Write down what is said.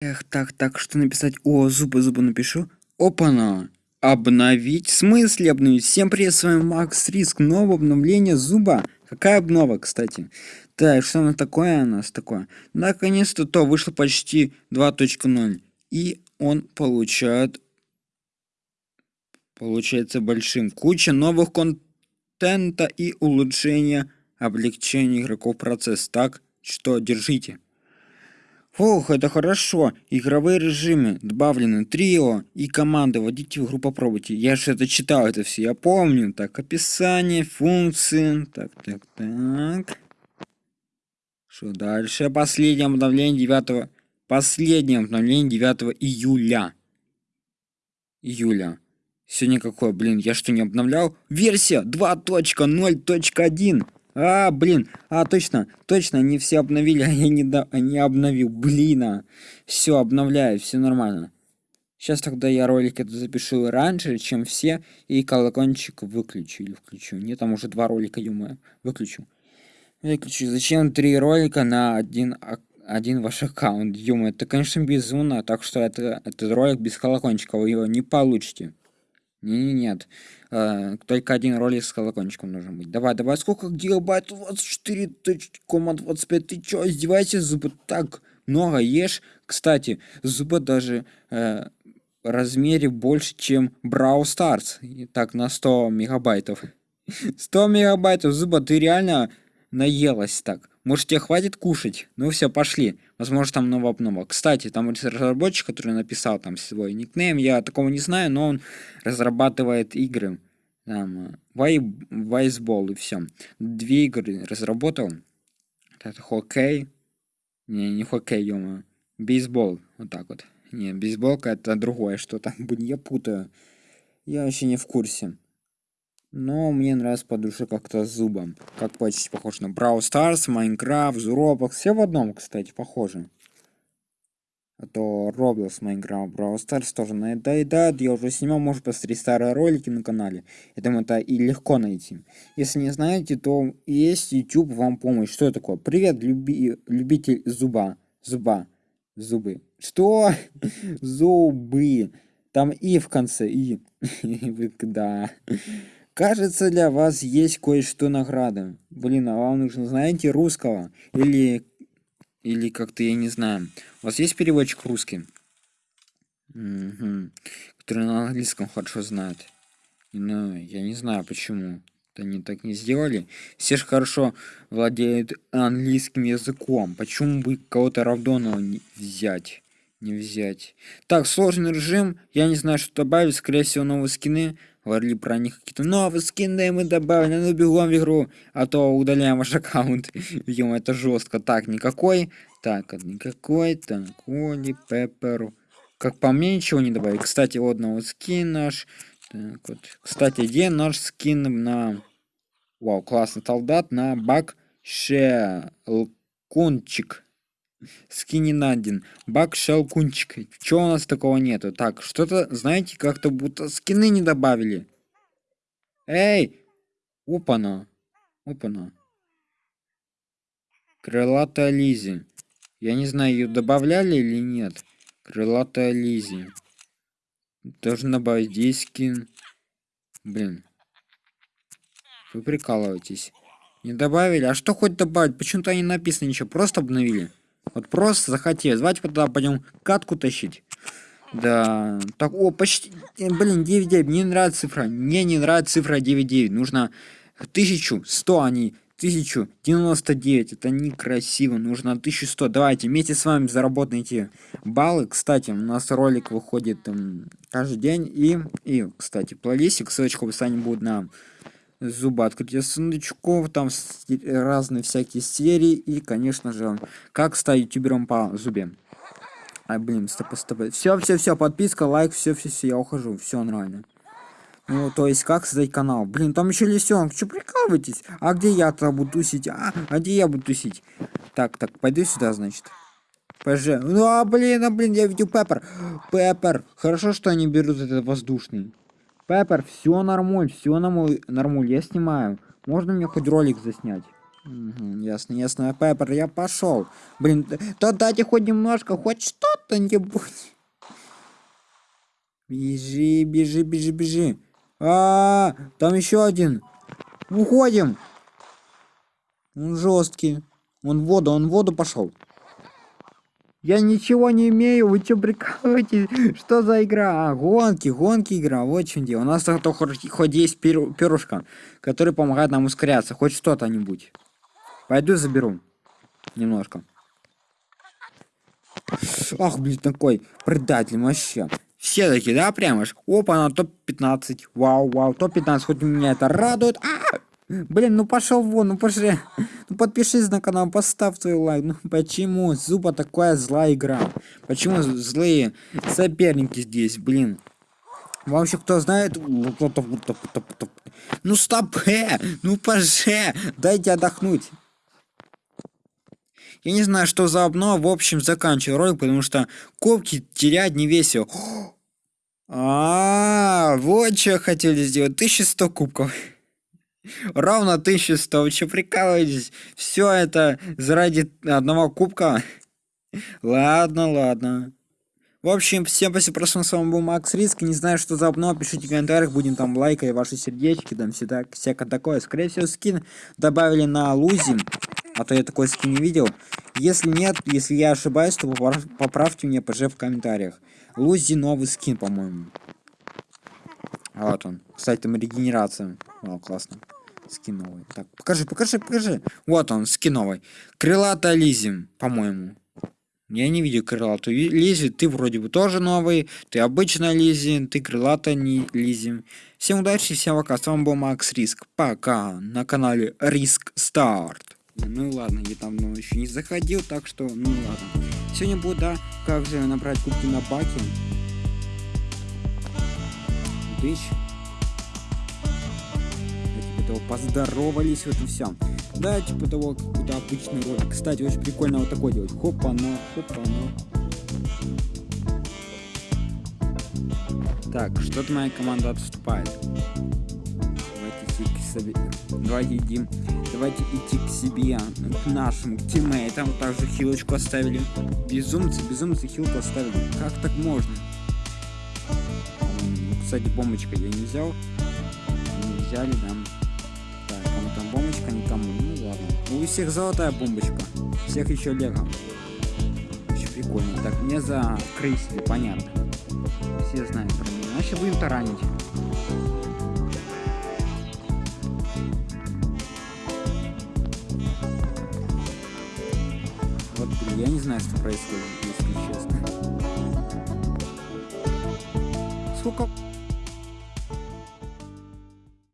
Эх, так, так, что написать? О, зубы, зубы напишу. Опа-на! Обновить? В смысле обновить? Всем привет, с вами Макс Риск. Новое обновление зуба. Какая обнова, кстати? Так, что оно такое у нас такое? Наконец-то то вышло почти 2.0. И он получает... Получается большим. Куча новых контента и улучшения, облегчения игроков процесс. Так что держите. Ох, это хорошо. Игровые режимы добавлены трио и команды. Вводите в игру, попробуйте. Я же это читал, это все. Я помню. Так, описание, функции. Так, так, так. Что дальше? Последнее обновление 9 Последнее обновление 9 июля. Июля. Сегодня какое, блин, я что не обновлял? Версия 2.0.1. А, блин, а, точно, точно, они все обновили, а я не, до... а не обновил, блин, а. Все, обновляю, все нормально. Сейчас тогда я ролик это запишу раньше, чем все, и колокольчик выключу или включу. Нет, там уже два ролика, ё выключу. Выключу. Зачем три ролика на один, один ваш аккаунт, ё Это, конечно, безумно, так что это, этот ролик без колокольчика, вы его не получите. Не, нет. Э, только один ролик с колокольчиком нужно быть. Давай, давай, сколько гигабайт? 24,25. Ты чё, издеваешься? Зубы так много ешь. Кстати, зубы даже э, размере больше, чем Brawl Stars. И так, на 100 мегабайтов. 100 мегабайтов, зуба, ты реально наелась так. Может, тебе хватит кушать? Ну все, пошли. Возможно, там новая обнова. Кстати, там разработчик, который написал там свой никнейм, я такого не знаю, но он разрабатывает игры. Там, Вайсбол и все. Две игры разработал. Это хоккей. Не, не хоккей, ё Бейсбол. Вот так вот. Не, бейсболка это другое что-то. Я путаю. Я вообще не в курсе. Но мне нравится по душе как-то зубом. Как почти похож на Brawl Stars, Майнкрафт, Roblox. Все в одном, кстати, похоже. А то Roblox, Майнкрафт, Brawl Stars тоже надоедает. Я уже снимал, может, посмотреть старые ролики на канале. Я думаю, это и легко найти. Если не знаете, то есть YouTube вам помощь. Что такое? Привет, люби... любитель зуба. Зуба. Зубы. Что? Зубы. Там и в конце, и. Да. Кажется, для вас есть кое-что награда. Блин, а вам нужно, знаете, русского? Или... Или как-то, я не знаю. У вас есть переводчик русский? Угу. Который на английском хорошо знает. Ну, я не знаю, почему. Они так не сделали. Все же хорошо владеют английским языком. Почему бы кого-то равдонного не взять? Не взять. Так, сложный режим. Я не знаю, что добавить. Скорее всего, новые скины говорили про них какие-то новые скины мы добавили, ну бегом в игру, а то удаляем ваш аккаунт. Ё, это жестко. Так, никакой. Так, никакой. Так, Оли, Пепперу. Как по мне, ничего не добавить. Кстати, вот новый скин наш. Так, вот. Кстати, где наш скин на... Вау, классный солдат на бак Шелкунчик. Скининадин. Бак Шелкунчик. Чего у нас такого нету? Так, что-то, знаете, как-то будто скины не добавили. Эй! Опана. Опана. Крылатая Лизи. Я не знаю, ее добавляли или нет. Крылатая Лизи. Должен добавить здесь скин. Блин. Вы прикалываетесь. Не добавили? А что хоть добавить? Почему-то не написано ничего. Просто обновили. Вот просто захотелось. Давайте тогда пойдем катку тащить. Да, так, о, почти, э, блин, 9-9, мне нравится цифра, мне не нравится цифра 9-9, нужно 1100, а не 1099, это некрасиво, нужно 1100, давайте вместе с вами заработаем эти баллы, кстати, у нас ролик выходит там, каждый день, и, и, кстати, плейлистик, ссылочка в описании будет на зуба открытия сундучков, там разные всякие серии и, конечно же, как стать ютубером по зубе. А, блин, стоп, стоп. Все, все, все, подписка, лайк, все, все, все, я ухожу, все нормально. Ну, то есть, как создать канал? Блин, там еще лисенок, что прикалываетесь? А где я-то буду тусить? А, а где я буду тусить? Так, так, пойду сюда, значит. ПЖ. Ну, а, блин, а, блин, я видел Пеппер. Пеппер. Хорошо, что они берут этот воздушный. Пеппер, все нормуль, все нормуль, нормуль, я снимаю. Можно мне хоть ролик заснять? Мгм, ясно, ясно. Пеппер, я пошел. Блин, да дайте хоть немножко, хоть что-то-нибудь. Бежи, бежи, бежи, бежи. А, там еще один. Уходим. Он жесткий. Он в воду, он в воду пошел. Я ничего не имею, вы что прикалываетесь? Что за игра? А, гонки, гонки игра, вот в чем дело. У нас зато хоть есть перу- перышко, который помогает нам ускоряться, хоть что-то-нибудь. Пойду заберу. Немножко. Ах, блин, такой предатель вообще. Все такие, да, прямо ж. Опа, на топ-15. Вау, вау, топ-15, хоть меня это радует. А! Блин, ну пошел вон, ну пошли. Ну подпишись на канал, поставь свой лайк. Ну почему Зуба такая злая игра? Почему злые соперники здесь, блин? Вообще, кто знает... Ну стоп, э, ну поже, дайте отдохнуть. Я не знаю, что за обнова, в общем, заканчиваю ролик, потому что кубки терять не весело. А, вот что хотели сделать. 1100 кубков. Ровно 1100. Вы что, прикалываетесь? Все это заради одного кубка? Ладно, ладно. В общем, всем спасибо, просто с вами был Макс Риск. Не знаю, что за обнова, пишите в комментариях, будем там лайкать ваши сердечки, там всегда всякое такое. Скорее всего, скин добавили на лузи, а то я такой скин не видел. Если нет, если я ошибаюсь, то попра- поправьте меня, пожалуйста, в комментариях. Лузи новый скин, по-моему. Вот он. Кстати, там регенерация. О, классно. Скин новый. Так, покажи, покажи, покажи. Вот он, скин новый. Крылатая Лизи, по-моему. Я не видел крылатую Лизи. Ты вроде бы тоже новый. Ты обычная Лизи. Ты крылатая не Лизи. Всем удачи, всем пока. С вами был Макс Риск. Пока. На канале Риск Старт. Ну ладно, я там ну, еще не заходил, так что, ну ладно. Сегодня будет, да, как же набрать кубки на баке. Дыщ. Типа того поздоровались, вот и все. Да, типа того, какой-то обычный ролик. Кстати, очень прикольно вот такой делать. Хопа-на, хопа-на. Так, что-то моя команда отступает. Давайте идти к себе. Давайте идти. Давайте идти к себе, к нашим к тиммейтам. Также хилочку оставили. Безумцы, безумцы хилку оставили. Как так можно? Кстати, бомбочка я не взял. Не взяли, да. У всех золотая бомбочка. Всех еще лего. Очень прикольно. Так, мне закрысили, понятно. Все знают про меня. Значит, будем таранить. Вот, я не знаю, что происходит, если честно. Сколько